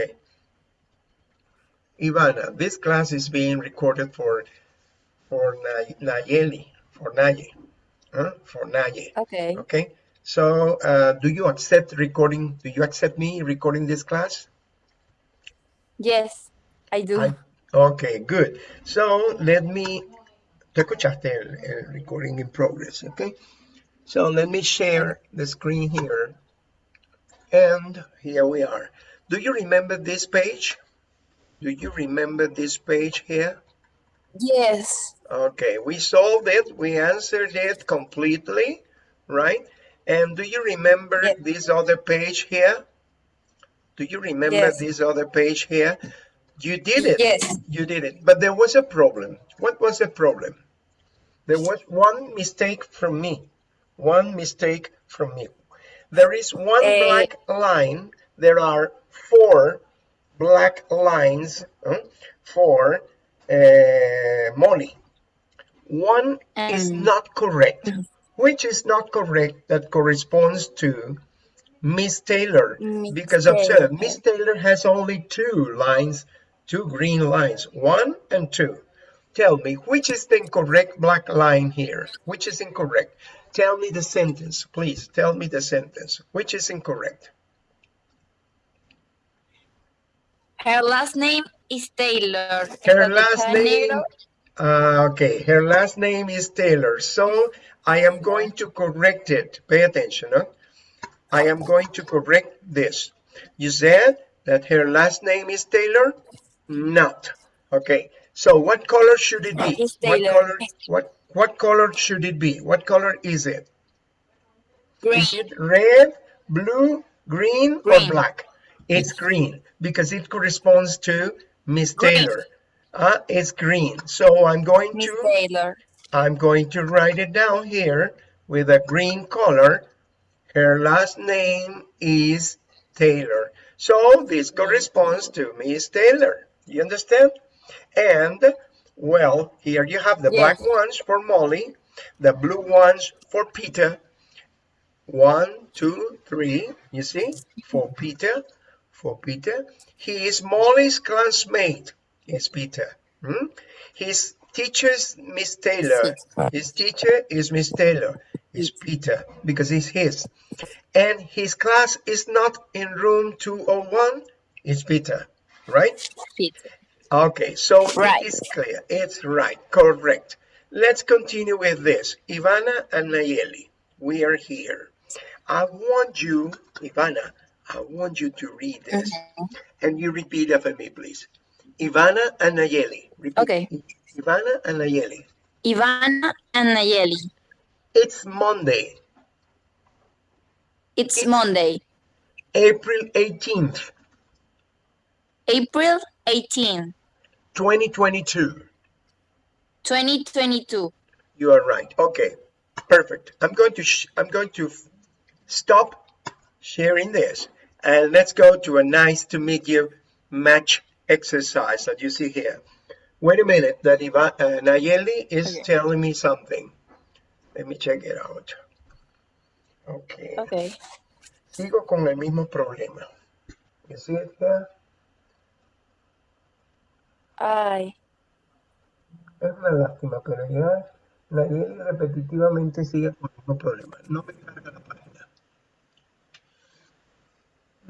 Okay. Ivana, this class is being recorded for for Nayeli, for Naye, huh? for Naye. Okay. Okay. So, uh, do you accept recording? Do you accept me recording this class? Yes, I do. I- okay, good. So, let me. Te escuchaste el, el recording in progress, okay? So, let me share the screen here. And here we are. Do you remember this page? Do you remember this page here? Yes. Okay, we solved it. We answered it completely, right? And do you remember Yes. this other page here? Do you remember Yes. this other page here? You did it. Yes. You did it. But there was a problem. What was the problem? There was one mistake from me. One mistake from me. There is one Eh. black line. There are four black lines huh, for uh, Molly. One is Um, not correct. Which is not correct that corresponds to Miss Taylor? Miss Because observe, Miss Taylor has only two lines, two green lines, one and two. Tell me, which is the incorrect black line here? Which is incorrect? Tell me the sentence, please. Tell me the sentence. Which is incorrect? Her last name is Taylor. Her last name, uh, okay, her last name is Taylor. So I am going to correct it. Pay attention, huh? I am going to correct this. You said that her last name is Taylor? Not. Okay, so what color should it be? What color, what, what color should it be? What color is it? Green. Is it red, blue, green, or black? It's green because it corresponds to Miss Taylor. Uh, it's green. So I'm going Miss to Taylor. I'm going to write it down here with a green color. Her last name is Taylor. So this corresponds to Miss Taylor. You understand? And well, here you have the Yes. black ones for Molly, the blue ones for Peter. One, two, three, you see, for Peter, for Peter. He is Molly's classmate, is Peter. Hmm? His teacher's Miss Taylor. His teacher is Miss Taylor, is Peter, because it's his. And his class is not in room 201, it's Peter, right? Peter. Okay, so Right. it is clear. It's right, correct. Let's continue with this. Ivana and Nayeli, we are here. I want you, Ivana, I want you to read this. Mm-hmm. And you repeat after me, please. Ivana and Nayeli. Repeat. Okay. Ivana and Nayeli. Ivana and Nayeli. It's Monday, It's Monday, April 18th, April 18, 2022. 2022. You are right. Okay, perfect. I'm going to sh- I'm going to stop sharing this and let's go to a nice to meet you match exercise that you see here. Wait a minute, that Iva- uh, Nayeli is Okay. telling me something. Let me check it out. Okay. Okay. Sigo con el mismo problema. You see it here? Ay, Es una lástima, pero ya Nayeli repetitivamente sigue con el mismo problema. No me carga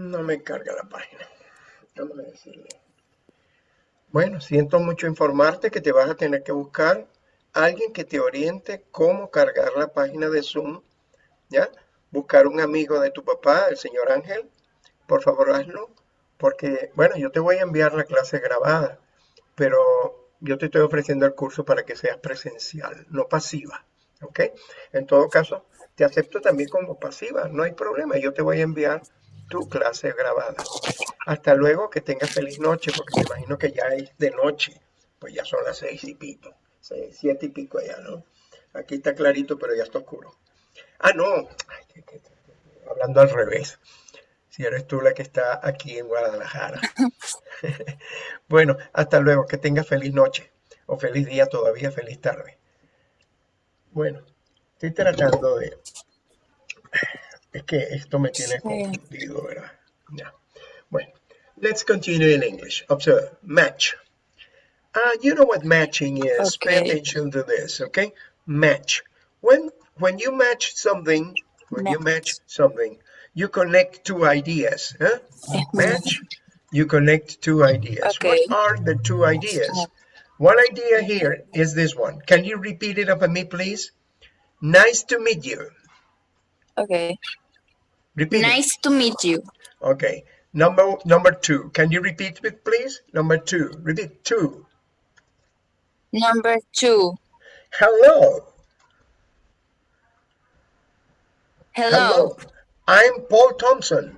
No me carga la página. Vamos a decirle. Bueno, siento mucho informarte que te vas a tener que buscar alguien que te oriente cómo cargar la página de Zoom. ¿Ya? Buscar un amigo de tu papá, el señor Ángel. Por favor, hazlo. Porque, bueno, yo te voy a enviar la clase grabada, pero yo te estoy ofreciendo el curso para que seas presencial, no pasiva. ¿Ok? En todo caso, te acepto también como pasiva, no hay problema. Yo te voy a enviar tu clase grabada. Hasta luego, que tengas feliz noche, porque me imagino que ya es de noche. Pues ya son las seis y pico, seis, siete y pico allá, ¿no? Aquí está clarito, pero ya está oscuro. Ah, no, hablando al revés. Si eres tú la que está aquí en Guadalajara. bueno, hasta luego, que tengas feliz noche o feliz día todavía, feliz tarde. Bueno, estoy tratando de... Es que esto me tiene Sí. confundido, ¿verdad? Bueno, Let's continue in English. Observe, match. Uh, you know what matching is. Pay attention to this, okay? Match. When when you match something, when you match something, you connect two ideas. Huh? Match, you connect two ideas. Okay. What are the two ideas? One idea here is this one. Can you repeat it after me, please? Nice to meet you. Okay. Repeat it. Nice to meet you. Okay. Number number two. Can you repeat it, please? Number two. Repeat two. Number two. Hello. Hello. I'm Paul Thompson.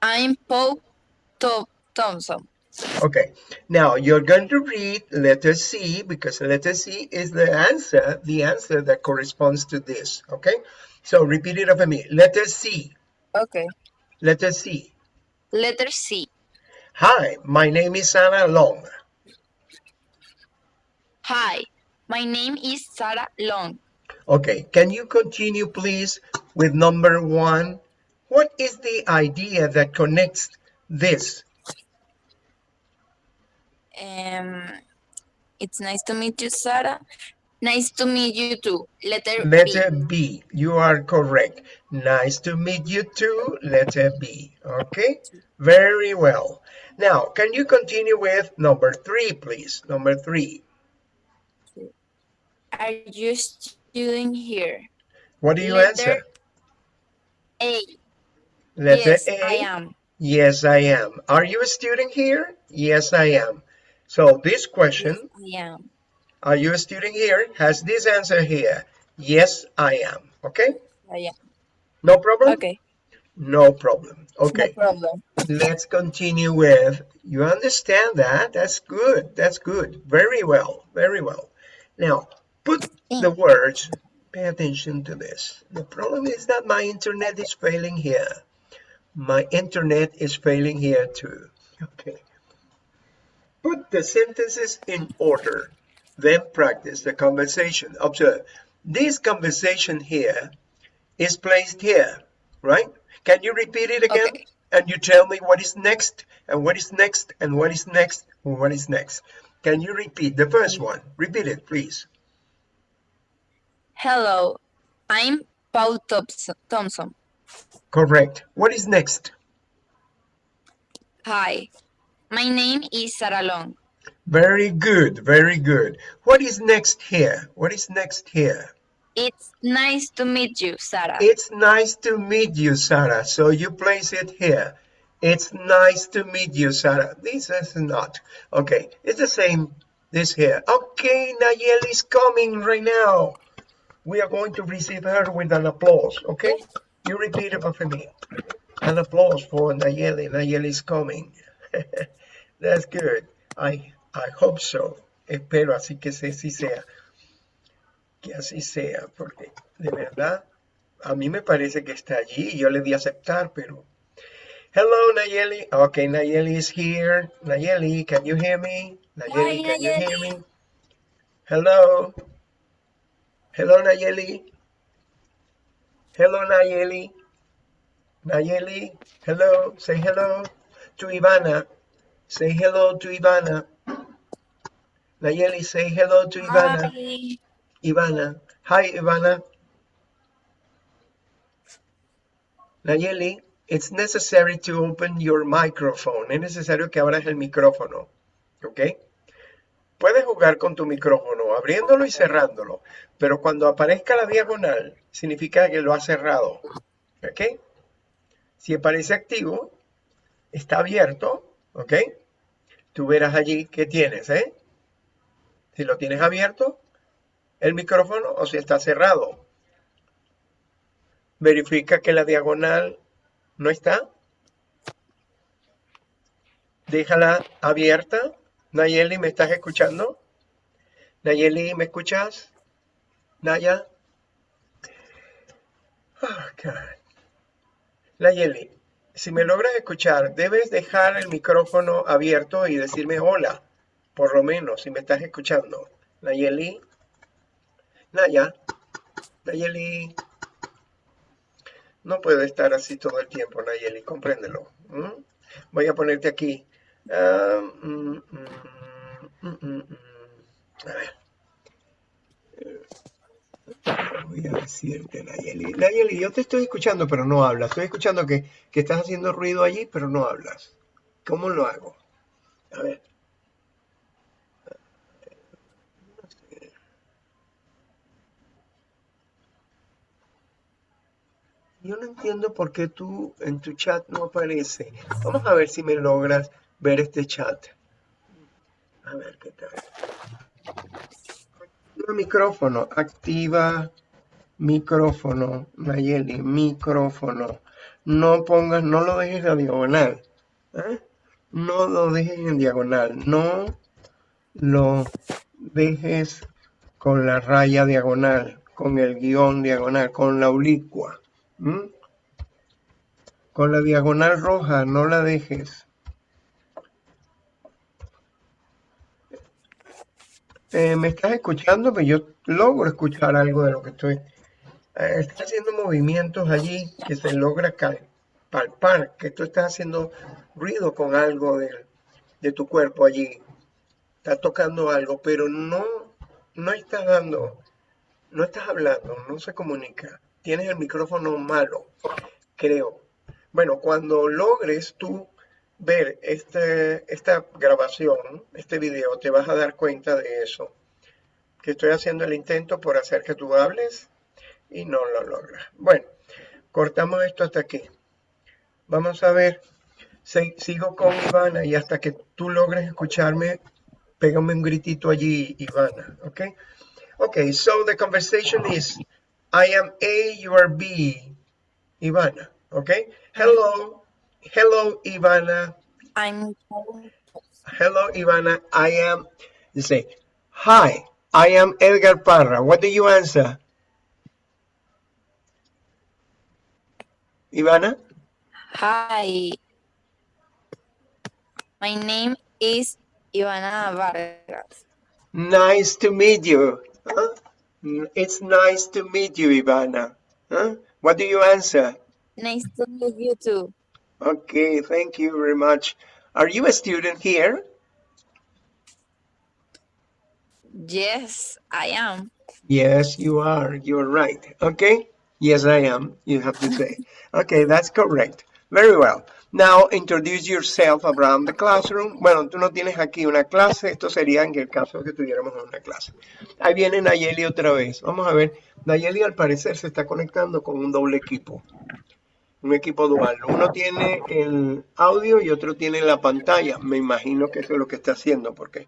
I'm Paul Tho- Thompson. Okay. Now you're going to read letter C because letter C is the answer, the answer that corresponds to this. Okay. So repeat it after me. Letter C. Okay. Letter C. Letter C. Hi, my name is Sarah Long. Hi. My name is Sarah Long. Okay. Can you continue, please, with number one? What is the idea that connects this? Um, it's nice to meet you, Sarah. Nice to meet you too. Letter, Letter B. B. You are correct. Nice to meet you too. Letter B. Okay. Very well. Now, can you continue with number three, please? Number three. Are you student here? What do you Letter answer? A. Letter yes, A. I am. Yes, I am. Are you a student here? Yes, I am. So this question, I am. are you a student here, has this answer here. Yes, I am. Okay. Oh, I am. No problem? Okay. No problem. Okay. No problem. let's continue with you understand that that's good that's good very well very well now put the words pay attention to this the problem is that my internet is failing here my internet is failing here too okay put the sentences in order then practice the conversation observe this conversation here is placed here right can you repeat it again Okay. and you tell me what is next and what is next and what is next and what is next. Can you repeat the first one? Repeat it, please. Hello. I'm Paul Thompson. Thompson. Correct. What is next? Hi. My name is Sarah Long. Very good, very good. What is next here? What is next here? It's nice to meet you, Sarah. It's nice to meet you, Sarah. So you place it here. It's nice to meet you, Sarah. This is not. Okay, it's the same. This here. Okay, Nayeli is coming right now. We are going to receive her with an applause. Okay, you repeat it for me. An applause for Nayeli. Nayeli is coming. That's good. I I hope so. Espero así que sí, sí sea. Que así sea, porque de verdad a mí me parece que está allí. Yo le di aceptar, pero. Hello, Nayeli. Okay, Nayeli is here. Nayeli, can you hear me? Nayeli, Hi, can you hear me? Hello. Hello, Nayeli. Hello, Nayeli. Nayeli, hello. Say hello to Ivana. Say hello to Ivana. Nayeli, say hello to Ivana. Hi. Ivana. Hi, Ivana. Nayeli, it's necessary to open your microphone. Es necesario que abras el micrófono. ¿Ok? Puedes jugar con tu micrófono abriéndolo y cerrándolo, pero cuando aparezca la diagonal, significa que lo has cerrado. ¿Ok? Si aparece activo, está abierto. ¿Ok? Tú verás allí qué tienes, ¿eh? Si lo tienes abierto, el micrófono o si está cerrado. Verifica que la diagonal no está. Déjala abierta. Nayeli, ¿me estás escuchando? Nayeli, ¿me escuchas? Naya. Oh, God. Nayeli, si me logras escuchar, debes dejar el micrófono abierto y decirme hola, por lo menos, si me estás escuchando. Nayeli. Naya. Nayeli. No puede estar así todo el tiempo, Nayeli, compréndelo. Voy a ponerte aquí. Ah, mm, mm, mm, a ver. Voy a decirte, Nayeli. Nayeli, yo te estoy escuchando, pero no hablas. Estoy escuchando que, que estás haciendo ruido allí, pero no hablas. ¿Cómo lo hago? A ver. Yo no entiendo por qué tú en tu chat no aparece. Vamos a ver si me logras ver este chat. A ver qué tal. Micrófono. Activa micrófono. Nayeli, micrófono. No pongas, no lo dejes a diagonal. ¿eh? No lo dejes en diagonal. No lo dejes con la raya diagonal, con el guion diagonal, con la oblicua. Con la diagonal roja, no la dejes. Eh, ¿Me estás escuchando? Pues yo logro escuchar algo de lo que estoy... Eh, haciendo movimientos allí que se logra palpar, que tú estás haciendo ruido con algo de, de tu cuerpo allí. Estás tocando algo, pero no, no estás dando, no estás hablando, no se comunica tienes el micrófono malo, creo. Bueno, cuando logres tú ver este, esta grabación, este video, te vas a dar cuenta de eso. Que estoy haciendo el intento por hacer que tú hables y no lo logras. Bueno, cortamos esto hasta aquí. Vamos a ver, sigo con Ivana y hasta que tú logres escucharme, pégame un gritito allí, Ivana, ¿ok? Ok, so the conversation is I am A, you are B. Ivana, okay? Hello, hello, Ivana. I'm. Hello, Ivana. I am. You say, hi, I am Edgar Parra. What do you answer? Ivana? Hi. My name is Ivana Vargas. Nice to meet you. Huh? It's nice to meet you, Ivana. Huh? What do you answer? Nice to meet you too. Okay, thank you very much. Are you a student here? Yes, I am. Yes, you are. You're right. Okay? Yes, I am. You have to say. Okay, that's correct. Very well. Now, introduce yourself around the classroom. Bueno, tú no tienes aquí una clase. Esto sería en el caso que tuviéramos una clase. Ahí viene Nayeli otra vez. Vamos a ver. Nayeli al parecer se está conectando con un doble equipo. Un equipo dual. Uno tiene el audio y otro tiene la pantalla. Me imagino que eso es lo que está haciendo porque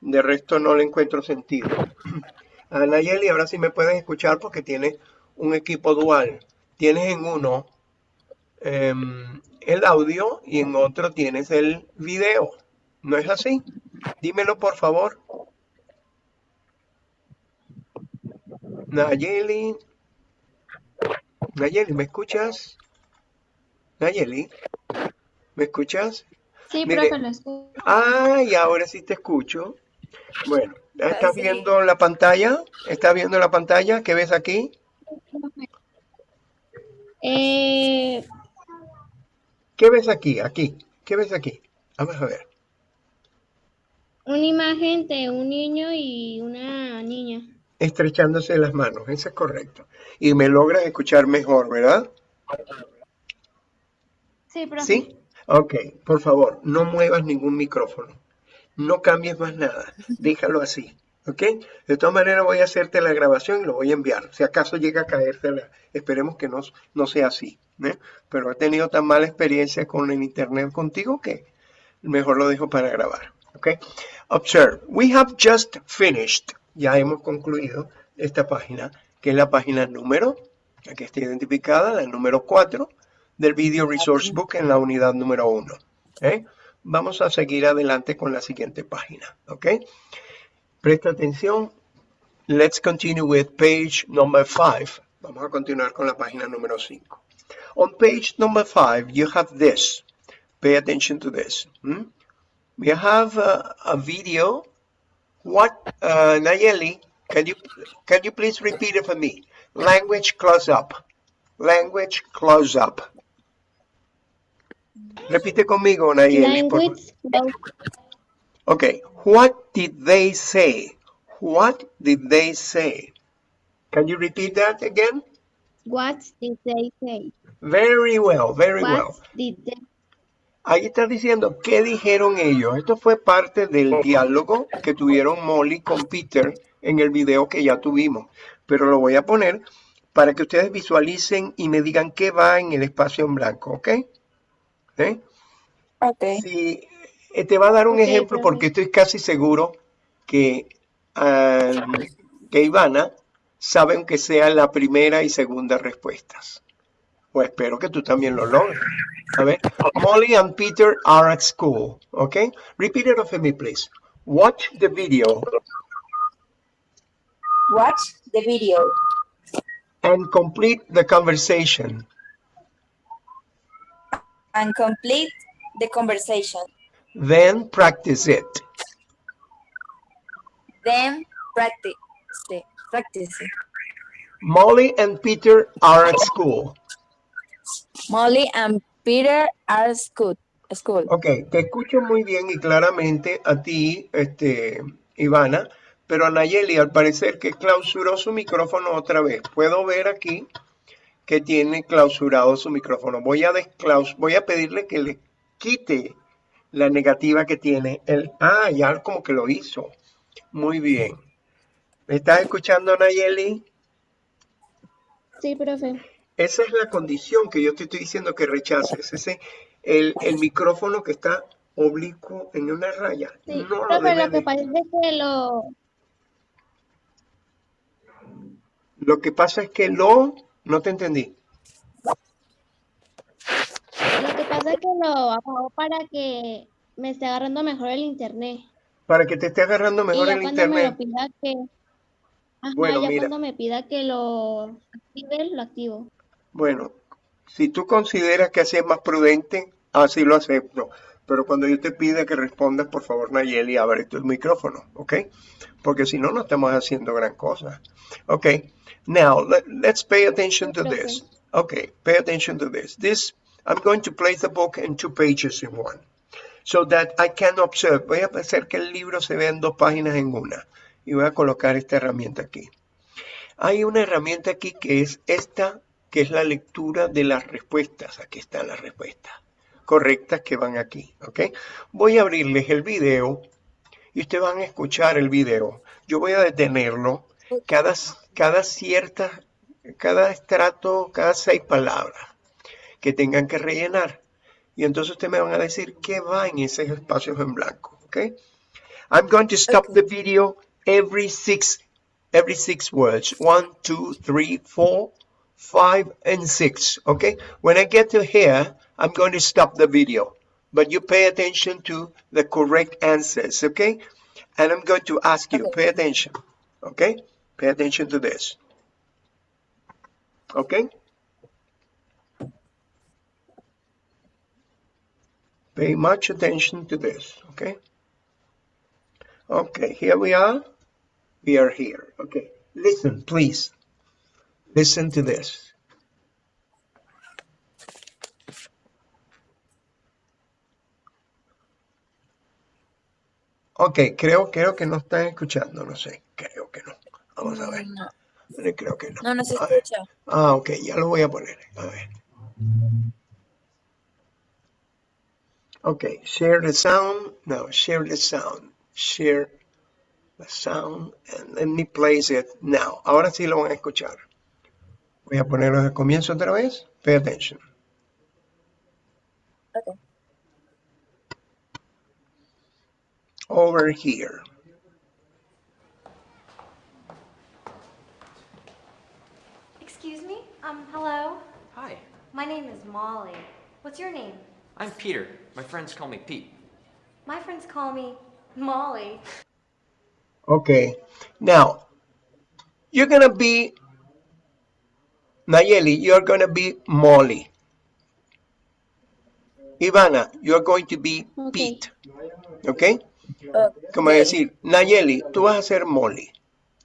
de resto no le encuentro sentido. A Nayeli, ahora sí me pueden escuchar porque tiene un equipo dual. Tienes en uno Em, el audio y en otro tienes el video. ¿No es así? Dímelo por favor. Nayeli. Nayeli, ¿me escuchas? Nayeli, ¿me escuchas? Sí, profe, lo escucho. Ah, y ahora sí te escucho. Bueno, ¿estás viendo la pantalla? ¿Estás viendo la pantalla? ¿Qué ves aquí? Eh, ¿Qué ves aquí? Aquí. ¿Qué ves aquí? Vamos a ver. Una imagen de un niño y una niña. Estrechándose las manos, eso es correcto. Y me logras escuchar mejor, ¿verdad? Sí, profe. ¿Sí? Ok, por favor, no muevas ningún micrófono. No cambies más nada. Déjalo así. ¿Ok? De todas maneras voy a hacerte la grabación y lo voy a enviar. Si acaso llega a caerse, esperemos que no, no sea así. ¿eh? Pero he tenido tan mala experiencia con el internet contigo que mejor lo dejo para grabar. ¿Ok? Observe, we have just finished. Ya hemos concluido esta página, que es la página número, aquí está identificada, la número 4 del Video Resource Book en la unidad número 1. ¿eh? Vamos a seguir adelante con la siguiente página. ¿Ok? Presta atención. Let's continue with page number 5. Vamos a continuar con la página número 5. On page number 5, you have this. Pay attention to this. Hmm? We have uh, a video. What, uh, Nayeli, can you, can you please repeat it for me? Language close up. Language close-up. Repite conmigo, Nayeli. por Okay, what did they say? What did they say? Can you repeat that again? What did they say? Very well, very What well. did they Ahí está diciendo qué dijeron ellos. Esto fue parte del diálogo que tuvieron Molly con Peter en el video que ya tuvimos. Pero lo voy a poner para que ustedes visualicen y me digan qué va en el espacio en blanco, ¿ok? ¿Eh? Ok. Sí, eh, te va a dar un ejemplo porque estoy casi seguro que, ah, que Ivana sabe aunque sea la primera y segunda respuestas. O espero que tú también lo logres. A ver, Molly and Peter are at school. Okay, repeat it after me, please. Watch the video Watch the video and complete the conversation. And complete the conversation. Then practice it. Then practice it. Practice it. Molly and Peter are at school. Molly and Peter are school. School. Ok, te escucho muy bien y claramente a ti, este, Ivana, pero a Nayeli al parecer que clausuró su micrófono otra vez. Puedo ver aquí que tiene clausurado su micrófono. Voy a, desclaus voy a pedirle que le quite la negativa que tiene. El, ah, ya como que lo hizo. Muy bien. ¿Me estás escuchando, Nayeli? Sí, profe. Esa es la condición que yo te estoy diciendo que rechaces. Ese, el, el micrófono que está oblicuo en una raya. Sí, no lo profe, lo que pasa es que lo, Lo que pasa es que lo... No te entendí. lo que pasa es que lo apagó para que me esté agarrando mejor el internet. Para que te esté agarrando Y mejor ya el cuando me lo internet. pida que, ajá, Bueno, ya mira. cuando me pida que lo active, lo activo. Bueno, si tú consideras que así es más prudente, así lo acepto. Pero cuando yo te pida que respondas, por favor, Nayeli, abre tu micrófono, ¿ok? Porque si no, no estamos haciendo gran cosa. Ok, now let, let's pay attention to this. Okay, pay attention to this. This, I'm going to place the book in two pages in one. So that I can observe. Voy a hacer que el libro se vea en dos páginas en una. Y voy a colocar esta herramienta aquí. Hay una herramienta aquí que es esta, que es la lectura de las respuestas. Aquí están las respuestas correctas que van aquí, ¿ok? Voy a abrirles el video y ustedes van a escuchar el video. Yo voy a detenerlo cada, cada cierta, cada estrato, cada seis palabras que tengan que rellenar. Y entonces ustedes me van a decir qué va en esos espacios en blanco, ¿ok? I'm going to stop the video every six, every six words. One, two, three, four, five, and six. Okay. When I get to here, I'm going to stop the video, but you pay attention to the correct answers. Okay. And I'm going to ask you, Okay. pay attention. Okay. Pay attention to this. Okay. Pay much attention to this. Okay. Okay, here we are. We are here. Okay, listen, please. Listen to this. Ok, creo, creo que no están escuchando, no sé, creo que no. Vamos a ver, No, Eh, creo que no. no, no se A ver. escucha. Ah, ok, ya lo voy a poner. A ver. Okay, share the sound. No, share the sound. Share the sound and let me place it now. Ahora sí lo van a escuchar. Voy a ponerlo de comienzo otra vez. Pay attention. Okay. Over here. Excuse me? Um, hello? Hi, My name is Molly. What's your name? I'm Peter. My friends call me Pete. My friends call me Molly. Okay. Now, you're gonna be Nayeli, you're gonna be Molly. Ivana, you're going to be Ok. Pete. Okay? Como decir, Nayeli, tú vas a ser Molly.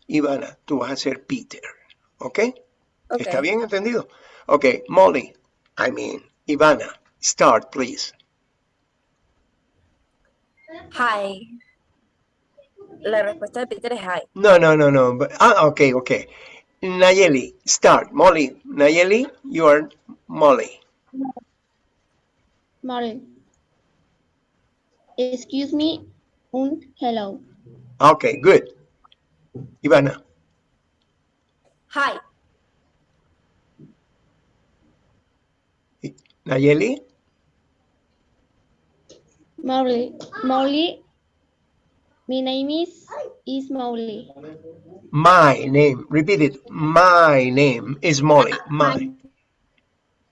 Ivana, tú vas a ser Peter. ¿Ok? Ok. ¿Está bien entendido? Okay, Molly, I mean, Ivana, start, please. Hi. La respuesta de Peter es hi. No, no, no, no. But, ah, okay, okay. Nayeli, start. Molly, Nayeli, you are Molly. Molly. Excuse me. Un hello. Okay, good. Ivana, Hi. Nayeli, Molly. Molly. My name is is Molly. my name. Repeat it. My name is Molly. Ah, my.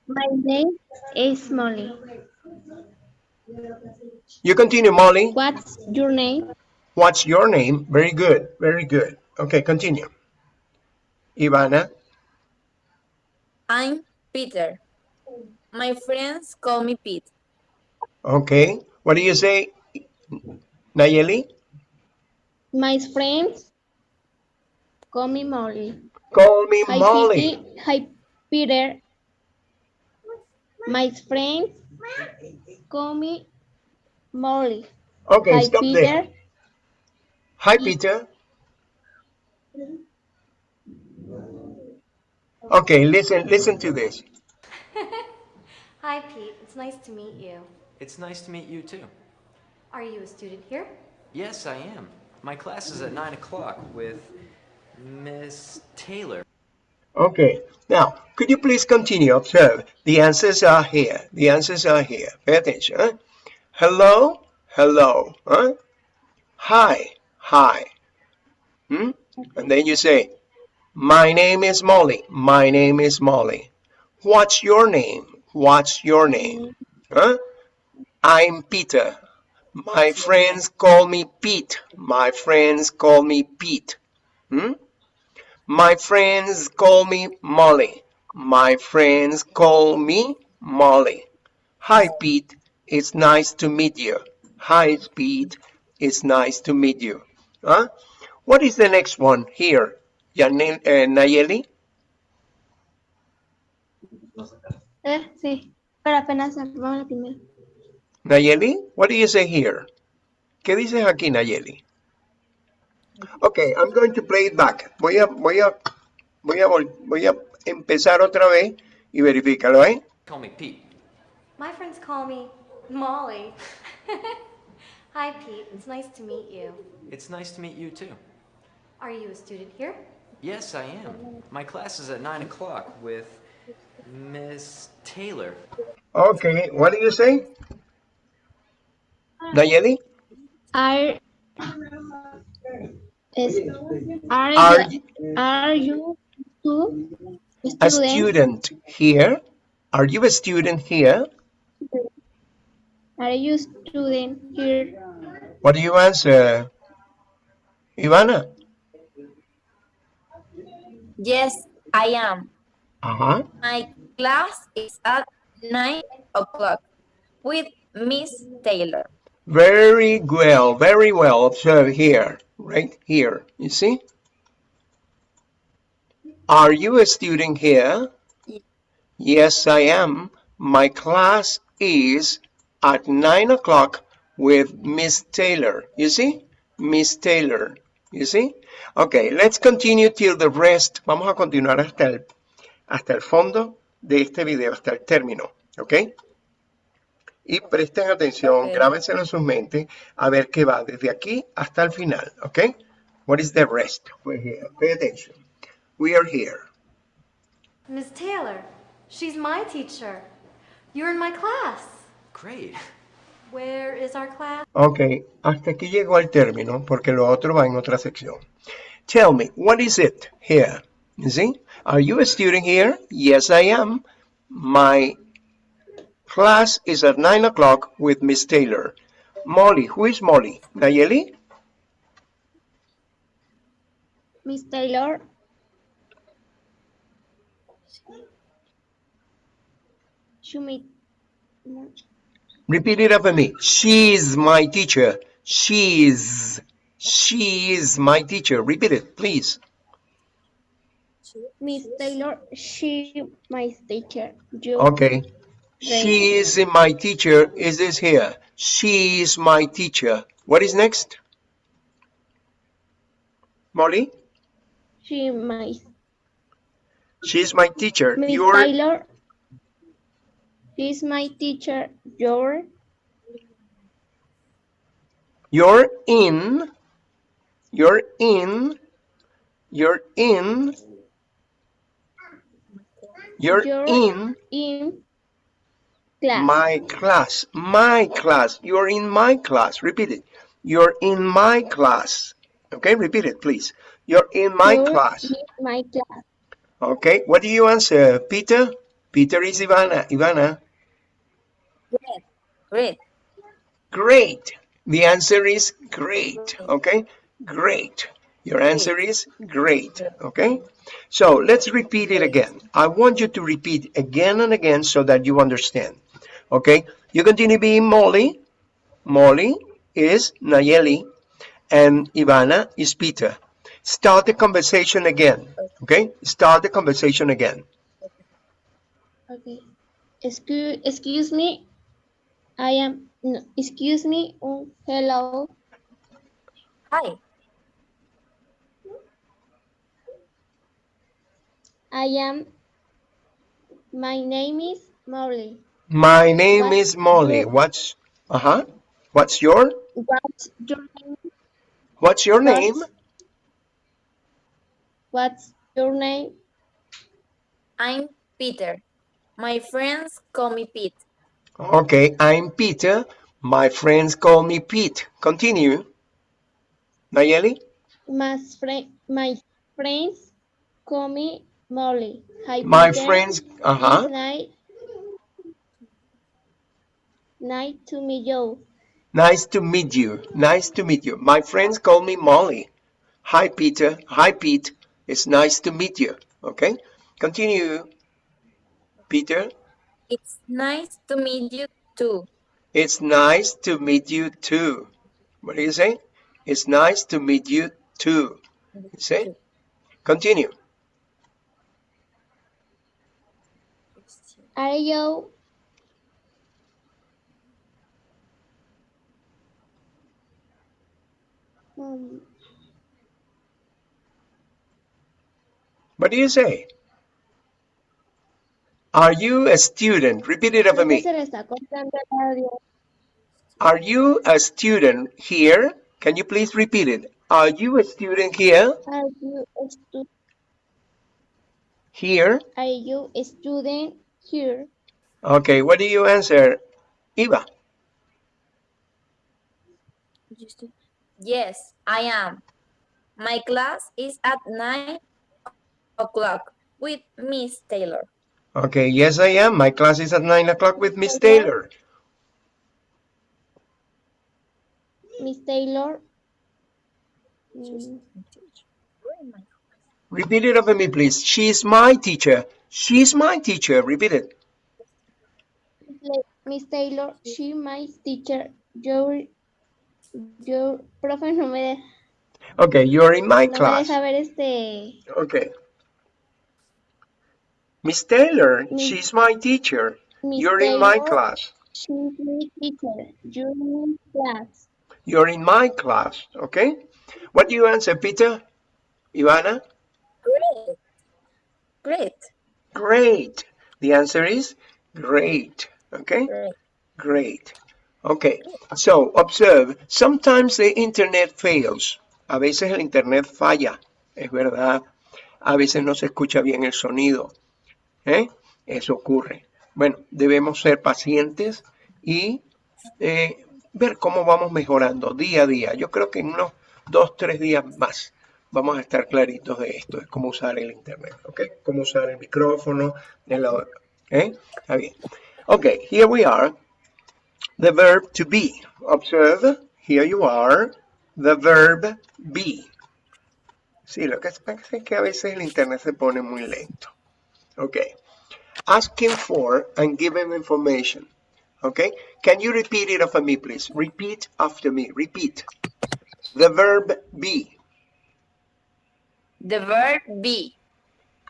My name is Molly. You continue, Molly. What's your name? What's your name? Very good. Very good. Okay, continue. Ivana, I'm Peter. My friends call me Pete. okay. What do you say? Nayeli? My friends call me Molly. Call me Hi, Molly. Pete. Hi, Peter. My friends call me Molly. Okay, Hi, stop Peter. there. Hi, Peter. Okay, listen, listen to this. Hi, Pete. It's nice to meet you. It's nice to meet you too. Are you a student here? Yes, I am. My class is at 9 o'clock with Miss Taylor. Okay, now, could you please continue? Observe, the answers are here. The answers are here. Pay attention. Huh? Hello, hello. Huh? Hi, hi. Hmm? And then you say, my name is Molly. My name is Molly. What's your name? What's your name? Huh? I'm Peter. My friends call me Pete. My friends call me Pete. Hmm? My friends call me Molly. My friends call me Molly. Hi, Pete. It's nice to meet you. Hi, Pete. It's nice to meet you. Huh? What is the next one here? Yanel, uh, Nayeli? Eh, sí. Pero apenas vamos la primera. Nayeli? What do you say here? ¿Qué dices aquí, Nayeli? Okay, I'm going to play it back. Voy a, voy a, voy a, vol- voy a empezar otra vez y verifícalo, ¿eh? Call me Pete. My friends call me Molly. Hi, Pete. It's nice to meet you. It's nice to meet you too. Are you a student here? Yes, I am. My class is at 9 o'clock with Miss Taylor. Okay, what do you say? Nayeli? Are is are, Are you, are you two a student? student here? Are you a student here? Are you student here? What do you answer? Ivana? Yes, I am. Uh-huh. My class is at 9 o'clock with Miss Taylor. Very well, very well. Observe here, right here. You see? Are you a student here? Yes, I am. My class is at 9 o'clock with Miss Taylor. You see? Miss Taylor. You see? Okay, let's continue till the rest. Vamos a continuar hasta el, hasta el fondo de este video, hasta el término. ¿Ok? Y presten atención, Ok. grábenselo en sus mentes, a ver qué va desde aquí hasta el final. ¿Ok? What is the rest? We're eh, here. Pay attention. We are here. Miss Taylor. She's my teacher. You're in my class. Great. Where is our class? Ok, hasta aquí llegó el término, porque lo otro va en otra sección. Tell me, what is it here? You see? Are you a student here? Yes, I am. My class is at 9 o'clock with Miss Taylor. Molly, who is Molly? Nayeli? Miss Taylor. Show me. Repeat it after me. She's my teacher. She's. She is my teacher. Repeat it, please. Miss Taylor, she my teacher. You Okay. She is my teacher. Is this here? She is my teacher. What is next? Molly? she my She's my teacher. Miss Taylor. She's my teacher. Your you're in. You're in. You're in. You're You're in in class. my class. My class. You're in my class. Repeat it. You're in my class. Okay, repeat it, please. You're in my You're class. in my class. Okay, what do you answer, Peter? Peter is Ivana. Ivana, Great. Great. great. The answer is great. Okay, great. Your answer is great. Okay, so let's repeat it again. I want you to repeat again and again so that you understand. Okay, you continue being Molly. Molly is Nayeli, and Ivana is Peter. Start the conversation again. Okay, start the conversation again. Okay. Excuse, excuse me. I am. No, excuse me. Oh, hello. Hi. I am. My name is Molly. My name What's is Molly. your- What's uh-huh? What's your What's your name? what's your name? What's- What's your name? I'm Peter. My friends call me Pete. Okay, I'm Peter. My friends call me Pete. Continue. Nayeli? My friend. My friends call me Molly. Hi, My Peter. friends uh-huh. Nice to meet you. Nice to meet you. Nice to meet you. My friends call me Molly. Hi Peter. Hi Pete. It's nice to meet you. Okay? Continue. Peter? It's nice to meet you too. It's nice to meet you too. What do you say? It's nice to meet you too. You say? Continue. Are you? Um, What do you say? Are you a student? Repeat it after me. se le está cortando el audio. Are you a student here? Can you please repeat it? Are you a student here? Are you a stu- Here? Are you a student here? Okay, what do you answer? Eva. Yes, I am. My class is at nine o'clock with Miss Taylor. Okay, yes I am. My class is at 9 o'clock with Miss Taylor. Miss Taylor. Mm, Repeat it after me, please. She's my teacher. She's my teacher. Repeat it. Miss Taylor, she my teacher. Your, your profe no me, de- Okay, you're in my no me class. deja ver este. Okay. Miss Taylor, Miss- she's my teacher. Miss You're in my Taylor, class. She's my teacher. You're in class. You're in my class. Okay? What do you answer, Peter? Ivana? Great. Great. Great. The answer is great. Okay? Great. Great. Okay. So, observe. Sometimes the internet fails. A veces el internet falla. Es verdad. A veces no se escucha bien el sonido. ¿Eh? Eso ocurre. Bueno, debemos ser pacientes y eh, ver cómo vamos mejorando día a día. Yo creo que en unos dos, tres días más vamos a estar claritos de esto, de cómo usar el internet, ¿ok? Cómo usar el micrófono, ¿eh? Está bien. Ok, here we are. The verb to be. Observe, here you are. The verb be. Sí, lo que pasa es que a veces el internet se pone muy lento. Ok. Asking for and giving information. Okay? Can you repeat it after me, please? Repeat after me. Repeat. The verb be. The verb be.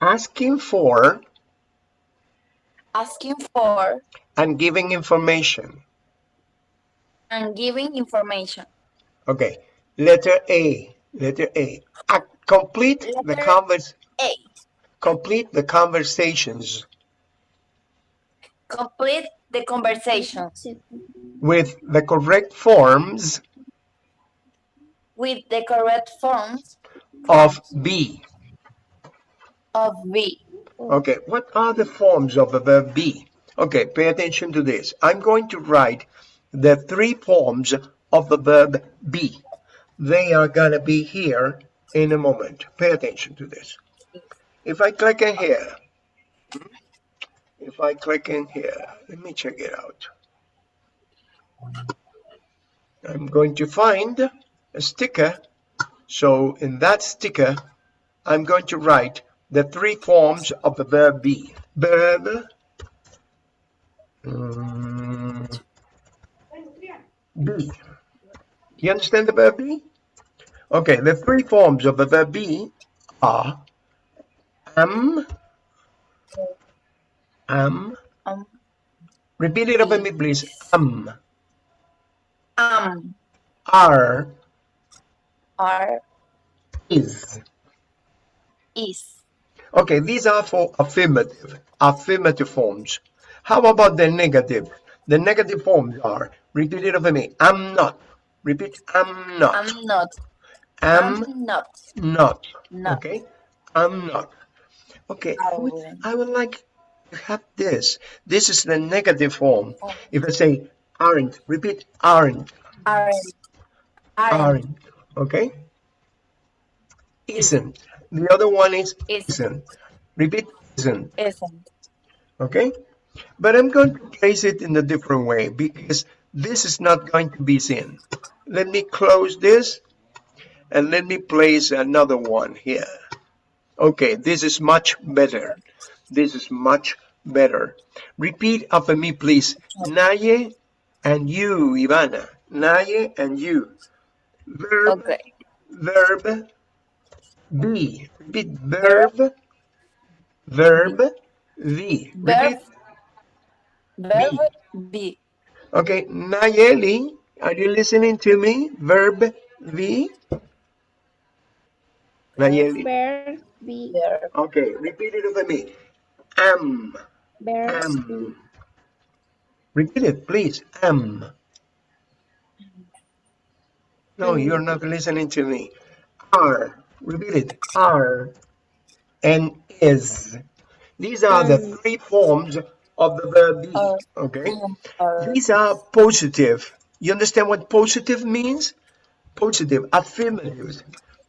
asking for asking for and giving information. and giving information. Okay, letter A, letter A. A- complete the Letter convers A. complete the conversations Complete the conversations with the correct forms with the correct forms of be. of be. Okay, what are the forms of the verb be? Okay, pay attention to this. I'm going to write the three forms of the verb be. They are gonna be here in a moment. Pay attention to this. If I click in here, if I click in here, let me check it out. I'm going to find a sticker. So in that sticker, I'm going to write the three forms of the verb be. Verb. mm, be. You understand the verb be? Okay, the three forms of the verb be are am, am. Um, Repeat it over me, please. Am, um. am, are, are, is. is. Okay, these are for affirmative, affirmative forms. How about the negative? The negative forms are, repeat it over me, I'm not. Repeat, I'm not. I'm not. am I'm not. not. Not. Okay, I'm not. Okay, I would, Oh. I would like to have this. This is the negative form. If I say aren't, repeat aren't, Aren't. Aren't. aren't. Okay? Isn't. The other one is Isn't. isn't. Repeat isn't. Isn't. okay? But I'm going to place it in a different way because this is not going to be seen. Let me close this and let me place another one here. Okay, this is much better. This is much better. Repeat after me, please. Naye and you, Ivana. Naye and you. Verb, Okay. verb, be. Repeat verb, verb, be. Verb. Repeat Verb be. Okay, Nayeli, are you listening to me? Verb be. Nayeli. Verb be. Verb. Okay, repeat it over me. Am, Verb am. Repeat it, please. Am. No, you're not listening to me. Are. Repeat it. Are. And is. These are the three forms of the verb be. Are. Okay. These are positive. You understand what positive means? Positive, affirmative.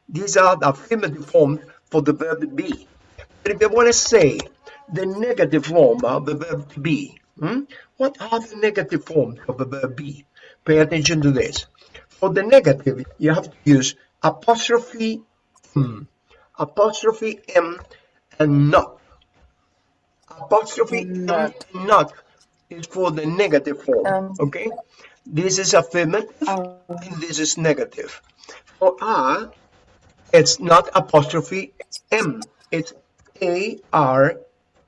These are the affirmative forms for the verb be. But if I want to say the negative form of the verb be, hmm, what are the negative forms of the verb be? Pay attention to this. For the negative, you have to use apostrophe m, apostrophe m, and not. Apostrophe m, Not. not is for the negative form. Um, okay, this is affirmative Are. and this is negative. For R, it's not apostrophe it's M. It's A R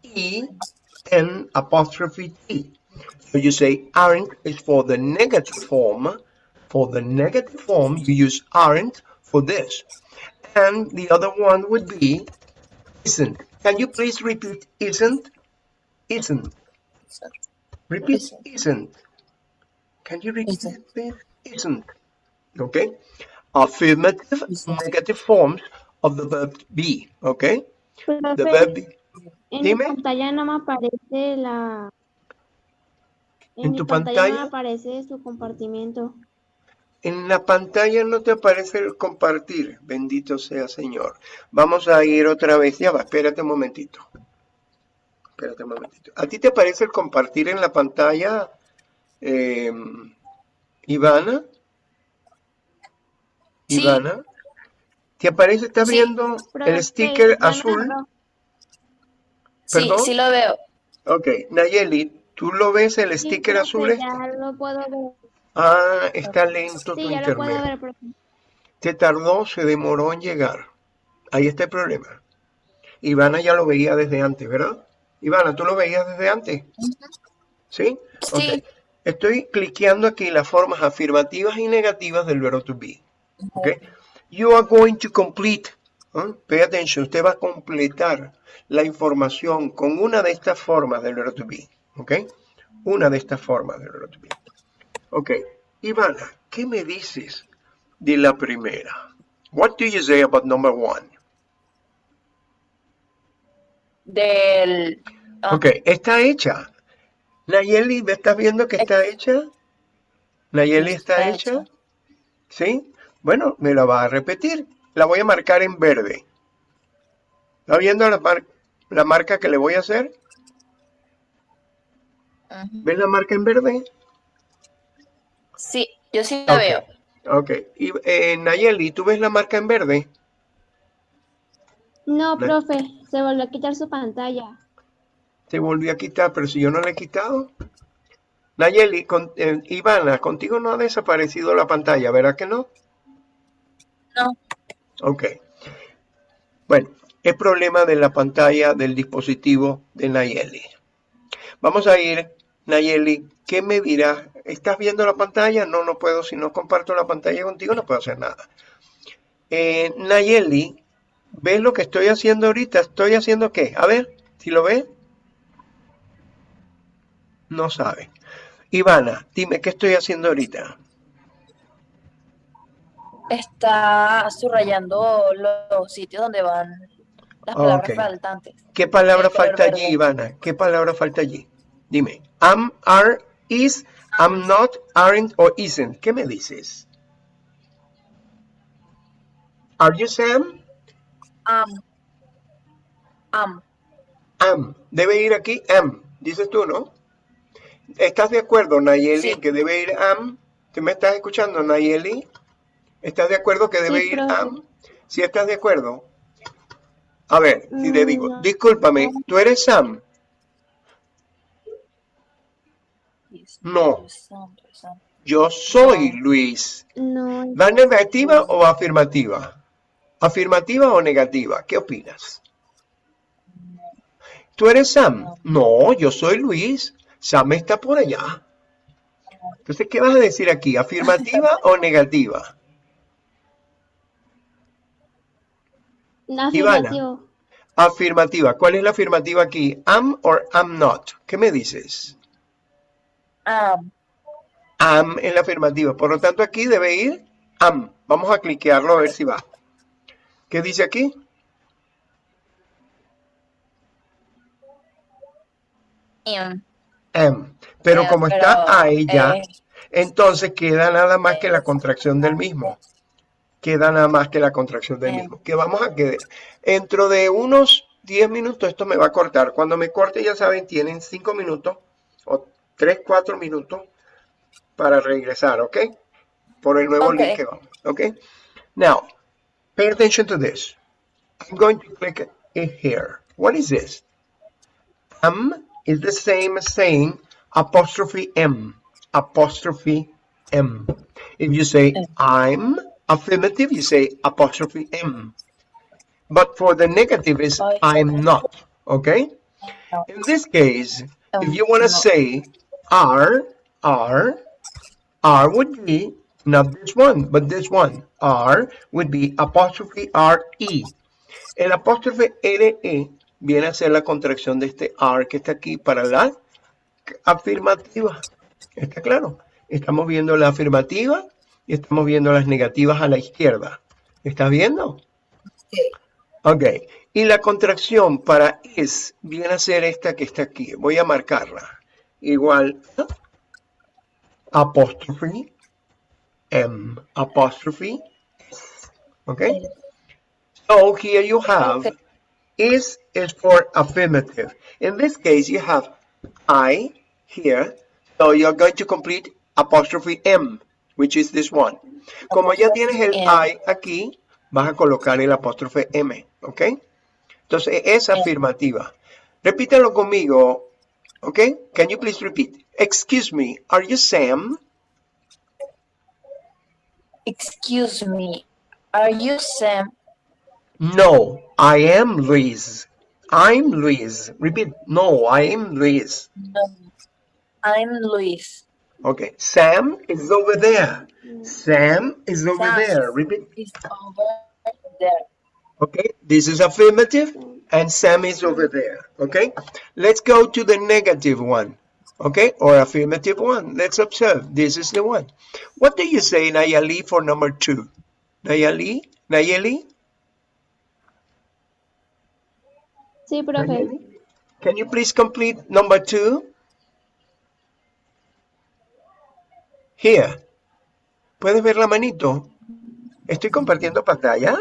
E N apostrophe T. So you say aren't is for the negative form. For the negative form, you use aren't for this. And the other one would be isn't. Can you please repeat isn't? Isn't. Repeat Isn't. isn't. Can you repeat Isn't. please? Isn't. Okay. Affirmative, Isn't. negative forms of the verb be. Okay. The Profe, verb be. en mi dime. pantalla no me aparece la... En, ¿En mi tu pantalla, no me aparece su compartimiento. En la pantalla no te aparece el compartir. Bendito sea Señor. Vamos a ir otra vez. Ya va, espérate un momentito. Espérate un momentito. ¿A ti te aparece el compartir en la pantalla, eh, Ivana? Sí. Ivana. ¿Te aparece? ¿Estás Sí. viendo Profe, el sticker no azul? lo- Sí, ¿Perdón? sí lo veo. Ok, Nayeli, ¿tú lo ves el Sí, sticker azul? este? Ya lo puedo ver. Ah, está lento tu Sí, ya lo puedo internet. ver, profe. Te tardó, se demoró en llegar. Ahí está el problema. Ivana ya lo veía desde antes, ¿verdad? Ivana, ¿tú lo veías desde antes? ¿Sí? Sí. Estoy cliqueando aquí las formas afirmativas y negativas del verbo to be. ¿Ok? You are going to complete. ¿eh? Pay attention. Usted va a completar la información con una de estas formas del verbo to be. ¿Ok? Una de estas formas del verbo to be. Ok. Ivana, ¿qué me dices de la primera? What do you say about number one? Del... ah, Ok, está hecha. Nayeli, ¿me estás viendo que está hecha? Nayeli está Está hecha. hecha. ¿Sí? Bueno, me la va a repetir. La voy a marcar en verde. ¿Está viendo la, mar- la marca que le voy a hacer? ¿Ves la marca en verde? Sí, yo sí la Ok. veo. Ok. Y, eh, Nayeli, ¿tú ves la marca en verde? No, No. profe, se volvió a quitar su pantalla. Se volvió a quitar, pero si yo no la he quitado. Nayeli, con, eh, Ivana, contigo no ha desaparecido la pantalla, ¿verdad que no? No. Ok. Bueno, es problema de la pantalla del dispositivo de Nayeli. Vamos a ir, Nayeli, ¿qué me dirás? ¿Estás viendo la pantalla? No, no puedo. Si no comparto la pantalla contigo, no puedo hacer nada. Eh, Nayeli, ¿ves lo que estoy haciendo ahorita? ¿Estoy haciendo qué? A ver, si lo ves. No sabe. Ivana, dime, ¿qué estoy haciendo ahorita? Está subrayando los sitios donde van las palabras faltantes. ¿Qué palabra falta allí. Ivana? ¿Qué palabra falta allí? Dime. Am, are, is, am not, aren't o isn't. ¿Qué me dices? Are you Sam? Am. Am. Am. Debe ir aquí am. Dices tú, ¿no? ¿Estás de acuerdo, Nayeli, Sí. que debe ir am? ¿Te me estás escuchando, Nayeli? ¿Estás de acuerdo que debe Sí, ir profe. am? ¿Sí estás de acuerdo? A ver, si te digo, discúlpame, ¿tú eres Sam? No. Yo soy Luis. No, ¿Va negativa o afirmativa? ¿Afirmativa o negativa? ¿Qué opinas? ¿Tú eres Sam? No, yo soy Luis. Sam está por allá. Entonces, ¿qué vas a decir aquí? ¿Afirmativa o negativa? Afirmativo. Afirmativa. ¿Cuál es la afirmativa aquí? ¿Am or am not? ¿Qué me dices? Am. Am en la afirmativa. Por lo tanto, aquí debe ir am. Vamos a cliquearlo a ver si va. ¿Qué dice aquí? Am. Am. Pero como está ahí ya, eh, entonces queda nada más que la contracción del mismo. Queda nada más que la contracción del mismo. Que vamos a quedar. Dentro de unos 10 minutos esto me va a cortar. Cuando me corte, ya saben, tienen 5 minutos o 3, 4 minutos para regresar, ¿ok? Por el nuevo link que vamos, ¿ok? Now, pay attention to this. I'm going to click it here. What is this? Am is the same as saying apostrophe M. Apostrophe M. If you say I'm affirmative, you say apostrophe M. But for the negative is I'm not. Okay? In this case, if you want to say R, R, R would be not this one, but this one. R would be apostrophe R-E. El apóstrofe RE viene a ser la contracción de este R que está aquí para la afirmativa. ¿Está claro? Estamos viendo la afirmativa y estamos viendo las negativas a la izquierda. ¿Estás viendo? Ok. Y la contracción para is viene a ser esta que está aquí. Voy a marcarla. Igual apóstrofe M. Apóstrofe S. Ok. So here you have Okay. is is for affirmative. In this case, you have I here. So you're going to complete apostrophe M, which is this one. Como ya tienes el. I aquí, vas a colocar el apóstrofe M, ¿ok? Entonces es afirmativa. Repítalo conmigo, ¿ok? Can you please repeat? Excuse me, are you Sam? Excuse me. Are you Sam? No, I am Luis. I'm Luis. Repeat. No, I'm Luis. No. I'm Luis. Okay. Sam is over there. Mm. Sam is over Sam. there. Repeat. Is over there. Okay. This is affirmative and Sam is over there. Okay. Let's go to the negative one. Okay. Or affirmative one. Let's observe. This is the one. What do you say, Nayeli, for number two? Nayeli? Nayeli? Sí, profe. Can you please complete number two? Here. ¿Puedes ver la manito? Estoy compartiendo pantalla.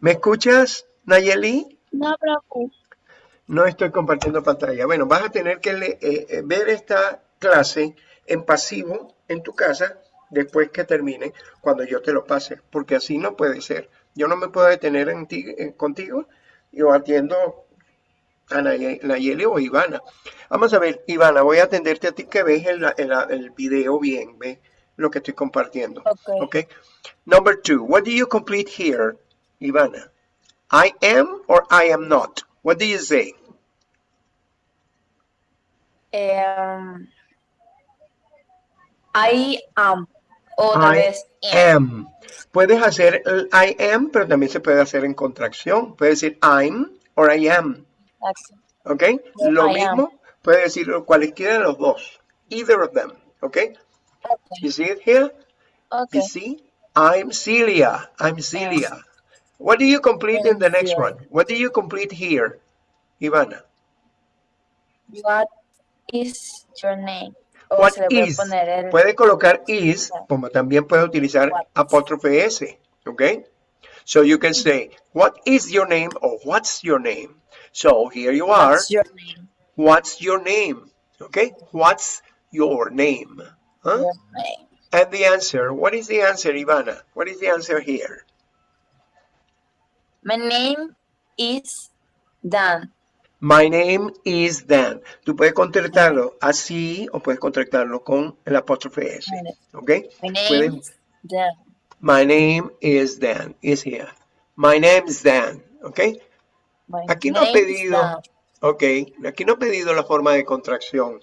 ¿Me escuchas, Nayeli? No, profe. No estoy compartiendo pantalla. Bueno, vas a tener que le- eh, eh, ver esta clase en pasivo en tu casa después que termine, cuando yo te lo pase, porque así no puede ser. Yo no me puedo detener en ti- eh, contigo, yo atiendo a Naye- Nayeli o Ivana. Vamos a ver, Ivana, voy a atenderte a ti que ves el, el, el video bien, ve lo que estoy compartiendo. Okay. Okay. Number two, what do you complete here, Ivana? I am or I am not? What do you say? Um, I am. Otra I vez. am. am. Puedes hacer el I am, pero también se puede hacer en contracción. Puedes decir I'm or I am. ¿Ok? Lo mismo, puedes decir cualquiera de los dos. Either of them. ¿Ok? Okay. You see it here? You see? I'm Celia. I'm Celia. What do you complete in the next one? What do you complete here, Ivana? What is your name? O What puede is? el- Puede colocar is, como también puede utilizar What? apóstrofe S, ¿ok? So you can say, what is your name or what's your name? So here you are, What's your name? what's your name? Okay, what's your name? Huh? Your name. And the answer, what is the answer, Ivana? What is the answer here? My name is Dan. My name is Dan. Tú puedes contractarlo así o puedes contractarlo con el apóstrofe S, My name- ¿ok? My name Pueden- is Dan. My name is Dan, is here. My name is Dan, ¿ok? Aquí no ha pedido, ok, aquí no ha pedido la forma de contracción.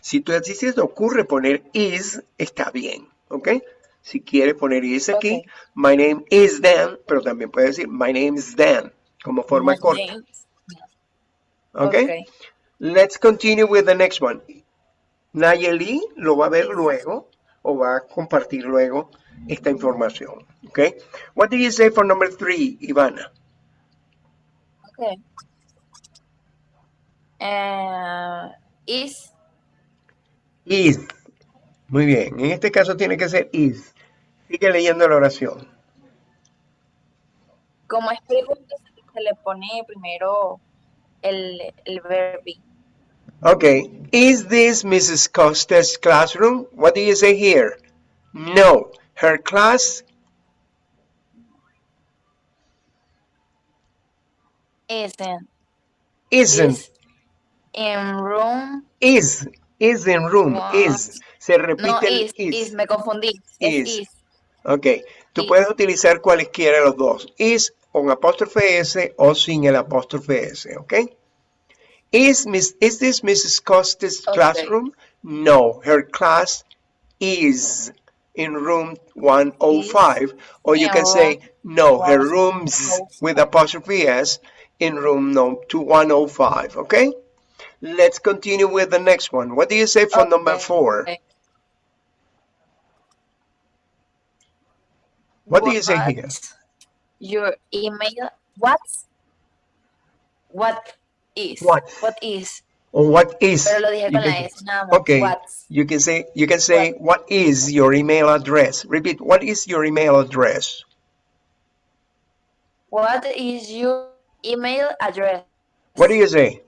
Si tú si se te ocurre poner is, está bien, ¿ok? Si quieres poner is aquí, my name is Dan, pero también puedes decir my name is Dan, como forma My corta, okay. Let's continue with the next one. Nayeli lo va a ver luego o va a compartir luego esta información, ¿ok? What do you say for number three, Ivana? Okay. Uh, is Is. Muy bien. En este caso tiene que ser is. Sigue leyendo la oración. como es pregunta, se le pone primero el, el verbo. Okay. Is this Mrs. Costa's classroom? What do you say here? No. Her class Isn't. isn't. Is in room. Is. Is in room. What? Is. Se repite No, el is, is. is, me confundí. Is. is. Ok. Tú puedes utilizar cualesquiera de los dos. Is con apóstrofe S o sin el apóstrofe S. Ok. Is, Miss, is this Mrs. Costa's Okay. classroom? No. Her class is in room 105. Or you can say, no, her oh rooms 105. with apostrophe S in room no, to 105. Okay? Let's continue with the next one. What do you say for number four? Okay. What do you say here? Your email. What's what is? What? What is? Or what is? Pero lo dije con la S nada. Okay. What's You can say you can say what is your email address? Repeat. What is your email address? what is your email address? What do you say?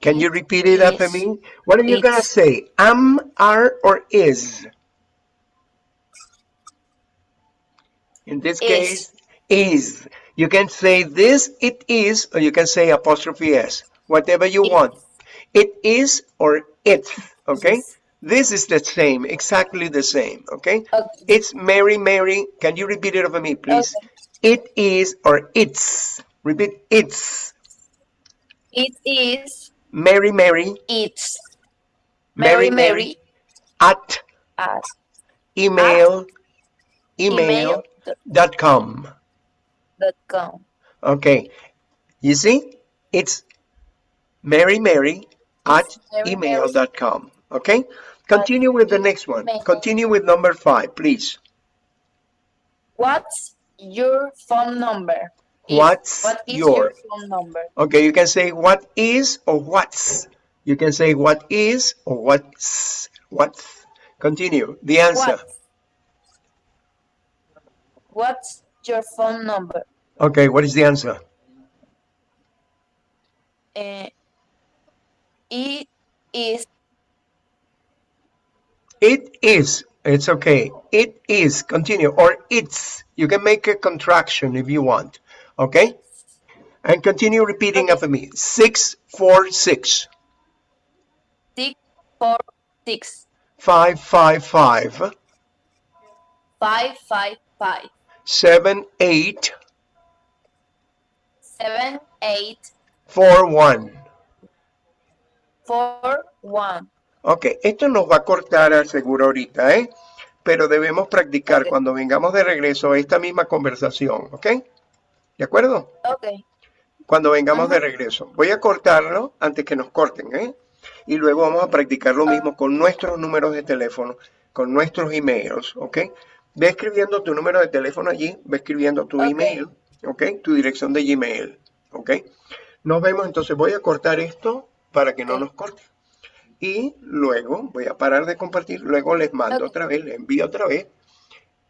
Can you repeat it after me? What are you gonna say? Am, are, or is? In this Is. case, is. You can say this, it is, or you can say apostrophe s. Whatever you want. It is or it. okay? Is. This is the same, exactly the same, okay? Okay. It's Mary, Mary. Can you repeat it over me, please? It is or it's. Repeat, it's. It is. Mary, Mary. It's. Mary, Mary, Mary. At At email, email email dot com. dot com. Okay. You see? It's Mary, Mary at Mary, email Mary. dot com. Okay? Continue with the next one. Continue with number five, please. What's your phone number? What's what is your- your phone number? Okay, you can say what is or what's. You can say what is or what's. What's. Continue. The answer. What? What's your phone number? Okay, what is the answer? Uh, it is It is. It's okay. It is. Continue. Or it's. You can make a contraction if you want. Okay? And continue repeating Okay. after me. Six, four, six, six four six five, five, five, five five five seven, eight, seven eight four, one. four one. Ok, esto nos va a cortar al seguro ahorita, ¿eh? Pero debemos practicar Ok. cuando vengamos de regreso esta misma conversación, ¿ok? ¿De acuerdo? Okay. Cuando vengamos de regreso. Voy a cortarlo antes que nos corten, ¿eh? Y luego vamos a practicar lo mismo con nuestros números de teléfono, con nuestros emails, ¿ok? Ve escribiendo tu número de teléfono allí, ve escribiendo tu Ok. email, ¿ok? Tu dirección de Gmail, ¿ok? Nos vemos, entonces voy a cortar esto para que no Ok. nos corte. Y luego voy a parar de compartir, luego les mando otra vez, les envío otra vez.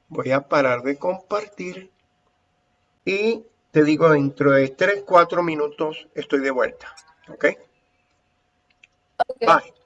Voy a parar de compartir y te digo dentro de 3, 4 minutos estoy de vuelta, ¿ok? Okay. Bye.